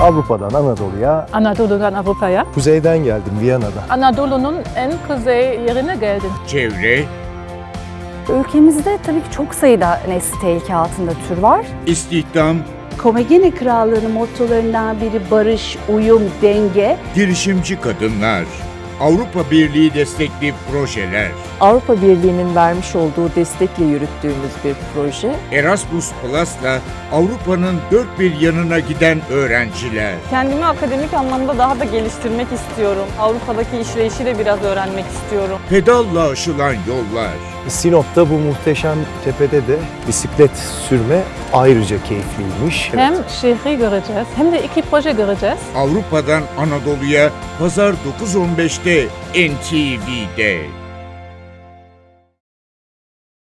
Avrupa'dan Anadolu'ya, Anadolu'dan Avrupa'ya. kuzeyden geldim Viyana'dan. Anadolu'nun en kuzey yerine geldim. çevre, Ülkemizde tabii ki çok sayıda nesli tehlike altında tür var. istihdam, Komagene Krallığı'nın mottolarından biri barış, uyum, denge. girişimci kadınlar, Avrupa Birliği destekli projeler, Avrupa Birliği'nin vermiş olduğu destekle yürüttüğümüz bir proje. Erasmus Plus'la Avrupa'nın dört bir yanına giden öğrenciler. Kendimi akademik anlamda daha da geliştirmek istiyorum. Avrupa'daki işleyişi de biraz öğrenmek istiyorum. Pedalla aşılan yollar, Sinop'ta bu muhteşem tepede de bisiklet sürme ayrıca keyifliymiş. Hem şehri göreceğiz hem de iki proje göreceğiz. Avrupa'dan Anadolu'ya Pazar 9.15'te NTV'de.